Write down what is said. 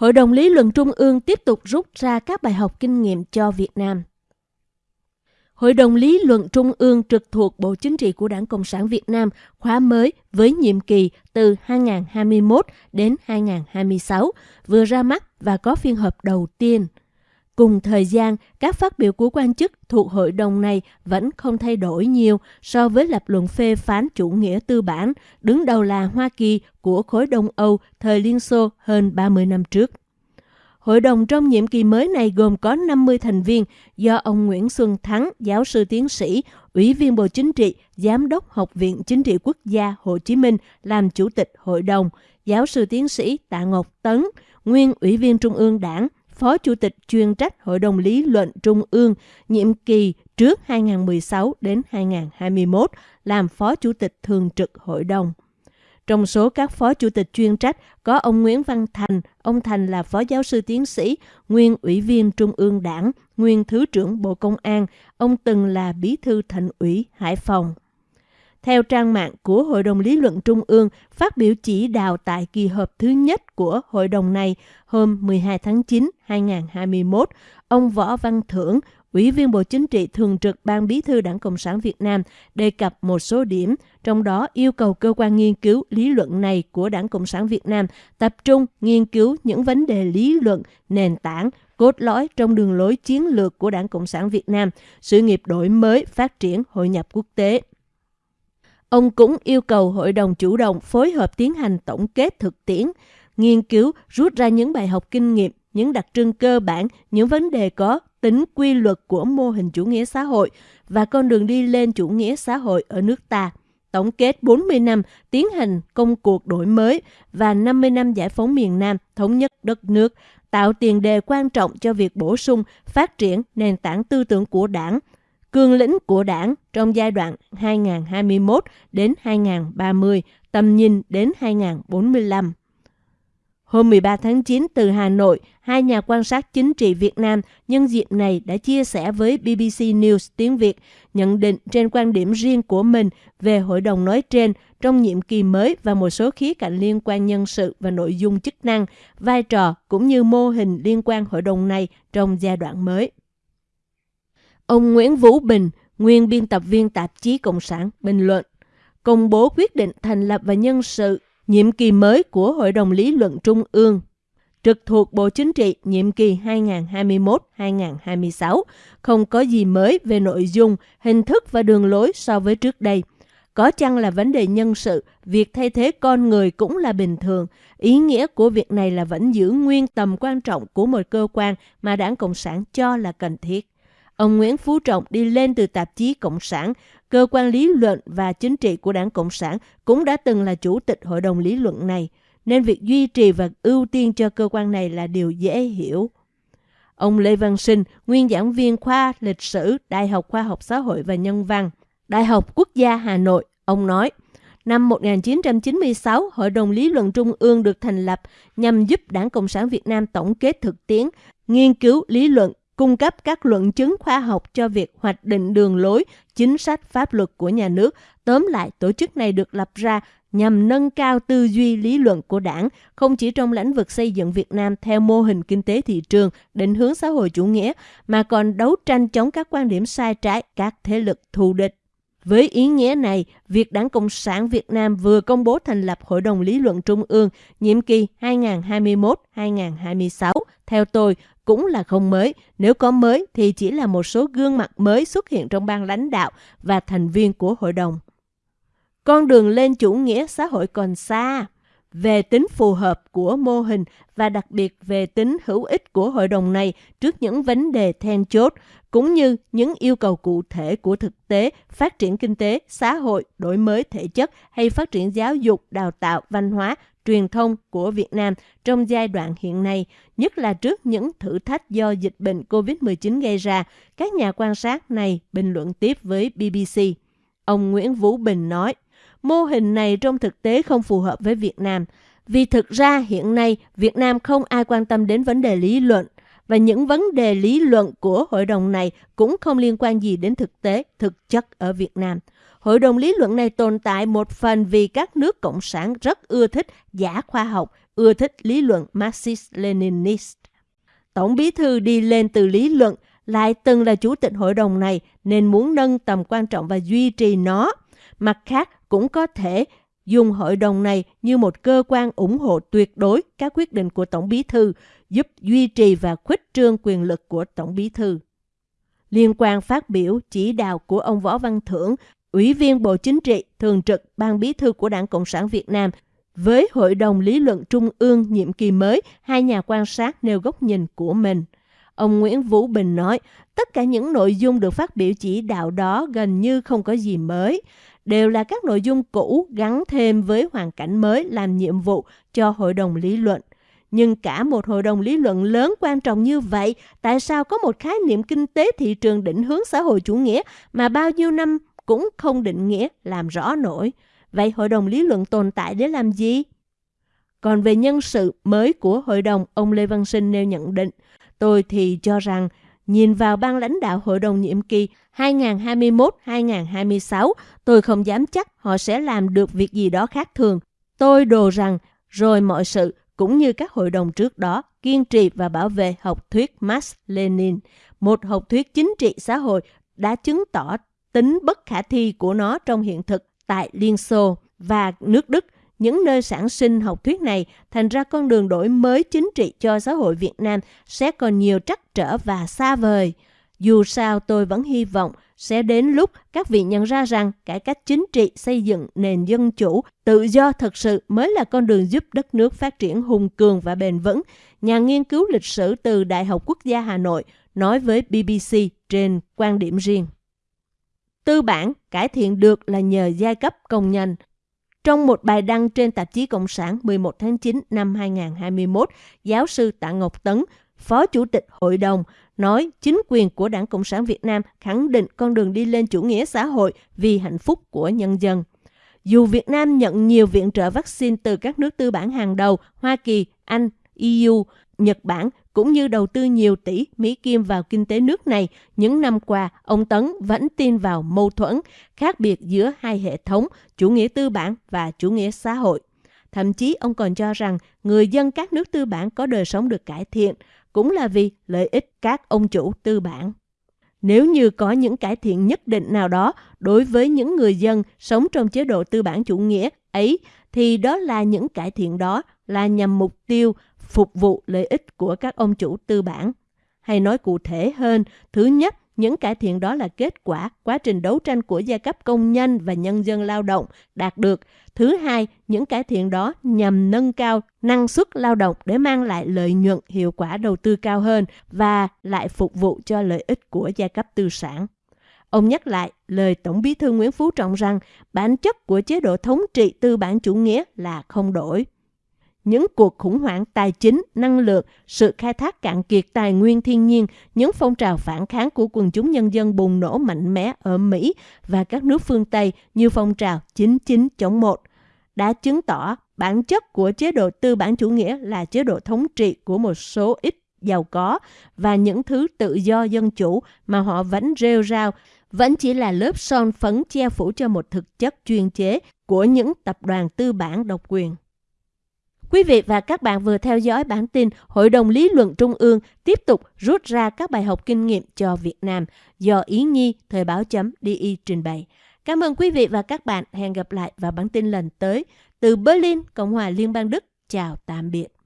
Hội đồng lý luận Trung ương tiếp tục rút ra các bài học kinh nghiệm cho Việt Nam. Hội đồng lý luận Trung ương trực thuộc Bộ Chính trị của Đảng Cộng sản Việt Nam khóa mới với nhiệm kỳ từ 2021 đến 2026 vừa ra mắt và có phiên họp đầu tiên. Cùng thời gian, các phát biểu của quan chức thuộc hội đồng này vẫn không thay đổi nhiều so với lập luận phê phán chủ nghĩa tư bản, đứng đầu là Hoa Kỳ của khối Đông Âu thời Liên Xô hơn 30 năm trước. Hội đồng trong nhiệm kỳ mới này gồm có 50 thành viên do ông Nguyễn Xuân Thắng, giáo sư tiến sĩ, Ủy viên Bộ Chính trị, Giám đốc Học viện Chính trị Quốc gia Hồ Chí Minh làm chủ tịch hội đồng, giáo sư tiến sĩ Tạ Ngọc Tấn, nguyên Ủy viên Trung ương Đảng, Phó Chủ tịch chuyên trách Hội đồng Lý luận Trung ương, nhiệm kỳ trước 2016 đến 2021, làm Phó Chủ tịch Thường trực Hội đồng. Trong số các phó chủ tịch chuyên trách có ông Nguyễn Văn Thành, ông Thành là phó giáo sư tiến sĩ, nguyên ủy viên Trung ương Đảng, nguyên Thứ trưởng Bộ Công an, ông từng là bí thư thành ủy Hải Phòng. Theo trang mạng của Hội đồng Lý luận Trung ương, phát biểu chỉ đạo tại kỳ họp thứ nhất của hội đồng này hôm 12 tháng 9, 2021, ông Võ Văn Thưởng, Ủy viên Bộ Chính trị Thường trực Ban Bí thư Đảng Cộng sản Việt Nam đề cập một số điểm, trong đó yêu cầu cơ quan nghiên cứu lý luận này của Đảng Cộng sản Việt Nam tập trung nghiên cứu những vấn đề lý luận, nền tảng, cốt lõi trong đường lối chiến lược của Đảng Cộng sản Việt Nam, sự nghiệp đổi mới, phát triển, hội nhập quốc tế. Ông cũng yêu cầu hội đồng chủ động phối hợp tiến hành tổng kết thực tiễn, nghiên cứu rút ra những bài học kinh nghiệm, những đặc trưng cơ bản, những vấn đề có tính quy luật của mô hình chủ nghĩa xã hội và con đường đi lên chủ nghĩa xã hội ở nước ta. Tổng kết 40 năm tiến hành công cuộc đổi mới và 50 năm giải phóng miền Nam thống nhất đất nước, tạo tiền đề quan trọng cho việc bổ sung, phát triển nền tảng tư tưởng của đảng, cương lĩnh của đảng trong giai đoạn 2021 đến 2030, tầm nhìn đến 2045. Hôm 13 tháng 9 từ Hà Nội, hai nhà quan sát chính trị Việt Nam nhân dịp này đã chia sẻ với BBC News tiếng Việt nhận định trên quan điểm riêng của mình về hội đồng nói trên trong nhiệm kỳ mới và một số khía cạnh liên quan nhân sự và nội dung chức năng, vai trò cũng như mô hình liên quan hội đồng này trong giai đoạn mới. Ông Nguyễn Vũ Bình, nguyên biên tập viên tạp chí Cộng sản, bình luận, công bố quyết định thành lập và nhân sự nhiệm kỳ mới của Hội đồng Lý luận Trung ương trực thuộc Bộ Chính trị nhiệm kỳ 2021-2026 không có gì mới về nội dung, hình thức và đường lối so với trước đây. Có chăng là vấn đề nhân sự, việc thay thế con người cũng là bình thường. Ý nghĩa của việc này là vẫn giữ nguyên tầm quan trọng của một cơ quan mà đảng Cộng sản cho là cần thiết. Ông Nguyễn Phú Trọng đi lên từ tạp chí Cộng sản, cơ quan lý luận và chính trị của đảng Cộng sản cũng đã từng là chủ tịch hội đồng lý luận này, nên việc duy trì và ưu tiên cho cơ quan này là điều dễ hiểu. Ông Lê Văn Sinh, nguyên giảng viên khoa lịch sử Đại học Khoa học Xã hội và Nhân văn, Đại học Quốc gia Hà Nội, ông nói, Năm 1996, Hội đồng Lý luận Trung ương được thành lập nhằm giúp Đảng Cộng sản Việt Nam tổng kết thực tiễn, nghiên cứu lý luận cung cấp các luận chứng khoa học cho việc hoạch định đường lối, chính sách pháp luật của nhà nước. Tóm lại, tổ chức này được lập ra nhằm nâng cao tư duy lý luận của đảng, không chỉ trong lĩnh vực xây dựng Việt Nam theo mô hình kinh tế thị trường, định hướng xã hội chủ nghĩa, mà còn đấu tranh chống các quan điểm sai trái, các thế lực thù địch. Với ý nghĩa này, việc Đảng Cộng sản Việt Nam vừa công bố thành lập Hội đồng Lý luận Trung ương nhiệm kỳ 2021-2026, theo tôi, cũng là không mới. Nếu có mới thì chỉ là một số gương mặt mới xuất hiện trong ban lãnh đạo và thành viên của hội đồng. Con đường lên chủ nghĩa xã hội còn xa về tính phù hợp của mô hình và đặc biệt về tính hữu ích của hội đồng này trước những vấn đề then chốt, cũng như những yêu cầu cụ thể của thực tế, phát triển kinh tế, xã hội, đổi mới thể chất hay phát triển giáo dục, đào tạo, văn hóa, truyền thông của Việt Nam trong giai đoạn hiện nay, nhất là trước những thử thách do dịch bệnh COVID-19 gây ra, các nhà quan sát này bình luận tiếp với BBC. Ông Nguyễn Vũ Bình nói, mô hình này trong thực tế không phù hợp với Việt Nam, vì thực ra hiện nay Việt Nam không ai quan tâm đến vấn đề lý luận, và những vấn đề lý luận của hội đồng này cũng không liên quan gì đến thực tế, thực chất ở Việt Nam. Hội đồng lý luận này tồn tại một phần vì các nước cộng sản rất ưa thích giả khoa học, ưa thích lý luận Marxist-Leninist. Tổng bí thư đi lên từ lý luận lại từng là chủ tịch hội đồng này nên muốn nâng tầm quan trọng và duy trì nó. Mặt khác cũng có thể dùng hội đồng này như một cơ quan ủng hộ tuyệt đối các quyết định của Tổng bí thư, giúp duy trì và khuếch trương quyền lực của Tổng bí thư. Liên quan phát biểu chỉ đạo của ông Võ Văn Thưởng, Ủy viên Bộ Chính trị, Thường trực Ban Bí thư của Đảng Cộng sản Việt Nam, với Hội đồng Lý luận Trung ương nhiệm kỳ mới, hai nhà quan sát nêu góc nhìn của mình. Ông Nguyễn Vũ Bình nói, tất cả những nội dung được phát biểu chỉ đạo đó gần như không có gì mới đều là các nội dung cũ gắn thêm với hoàn cảnh mới làm nhiệm vụ cho hội đồng lý luận. Nhưng cả một hội đồng lý luận lớn quan trọng như vậy, tại sao có một khái niệm kinh tế thị trường định hướng xã hội chủ nghĩa mà bao nhiêu năm cũng không định nghĩa làm rõ nổi? Vậy hội đồng lý luận tồn tại để làm gì? Còn về nhân sự mới của hội đồng, ông Lê Văn Sinh nêu nhận định, tôi thì cho rằng nhìn vào ban lãnh đạo hội đồng nhiệm kỳ 2021-2026, tôi không dám chắc họ sẽ làm được việc gì đó khác thường. Tôi đồ rằng rồi mọi sự cũng như các hội đồng trước đó kiên trì và bảo vệ học thuyết Marx Lenin, một học thuyết chính trị xã hội đã chứng tỏ tính bất khả thi của nó trong hiện thực tại Liên Xô và nước Đức những nơi sản sinh học thuyết này thành ra con đường đổi mới chính trị cho xã hội Việt Nam sẽ còn nhiều trắc trở và xa vời. Dù sao tôi vẫn hy vọng sẽ đến lúc các vị nhận ra rằng cải cách chính trị xây dựng nền dân chủ, tự do thật sự mới là con đường giúp đất nước phát triển hùng cường và bền vững. Nhà nghiên cứu lịch sử từ Đại học Quốc gia Hà Nội nói với BBC trên quan điểm riêng. Tư bản cải thiện được là nhờ giai cấp công nhân. Trong một bài đăng trên tạp chí Cộng sản 11 tháng 9 năm 2021, giáo sư Tạ Ngọc Tấn, Phó Chủ tịch Hội đồng, nói chính quyền của Đảng Cộng sản Việt Nam khẳng định con đường đi lên chủ nghĩa xã hội vì hạnh phúc của nhân dân. Dù Việt Nam nhận nhiều viện trợ vaccine từ các nước tư bản hàng đầu Hoa Kỳ, Anh, EU, Nhật Bản cũng như đầu tư nhiều tỷ Mỹ Kim vào kinh tế nước này, những năm qua, ông Tấn vẫn tin vào mâu thuẫn, khác biệt giữa hai hệ thống, chủ nghĩa tư bản và chủ nghĩa xã hội. Thậm chí ông còn cho rằng người dân các nước tư bản có đời sống được cải thiện, cũng là vì lợi ích các ông chủ tư bản. Nếu như có những cải thiện nhất định nào đó đối với những người dân sống trong chế độ tư bản chủ nghĩa ấy, thì đó là những cải thiện đó là nhằm mục tiêu phục vụ lợi ích của các ông chủ tư bản. Hay nói cụ thể hơn, thứ nhất, những cải thiện đó là kết quả quá trình đấu tranh của giai cấp công nhân và nhân dân lao động đạt được. Thứ hai, những cải thiện đó nhằm nâng cao năng suất lao động để mang lại lợi nhuận hiệu quả đầu tư cao hơn và lại phục vụ cho lợi ích của giai cấp tư sản. Ông nhắc lại lời Tổng bí thư Nguyễn Phú Trọng rằng bản chất của chế độ thống trị tư bản chủ nghĩa là không đổi những cuộc khủng hoảng tài chính, năng lượng, sự khai thác cạn kiệt tài nguyên thiên nhiên, những phong trào phản kháng của quần chúng nhân dân bùng nổ mạnh mẽ ở Mỹ và các nước phương Tây như phong trào 99 chống 1 đã chứng tỏ bản chất của chế độ tư bản chủ nghĩa là chế độ thống trị của một số ít giàu có và những thứ tự do dân chủ mà họ vẫn rêu rao vẫn chỉ là lớp son phấn che phủ cho một thực chất chuyên chế của những tập đoàn tư bản độc quyền. Quý vị và các bạn vừa theo dõi bản tin Hội đồng Lý luận Trung ương tiếp tục rút ra các bài học kinh nghiệm cho Việt Nam do Ý Nhi Thời báo chấm DI trình bày. Cảm ơn quý vị và các bạn. Hẹn gặp lại vào bản tin lần tới. Từ Berlin, Cộng hòa Liên bang Đức. Chào tạm biệt.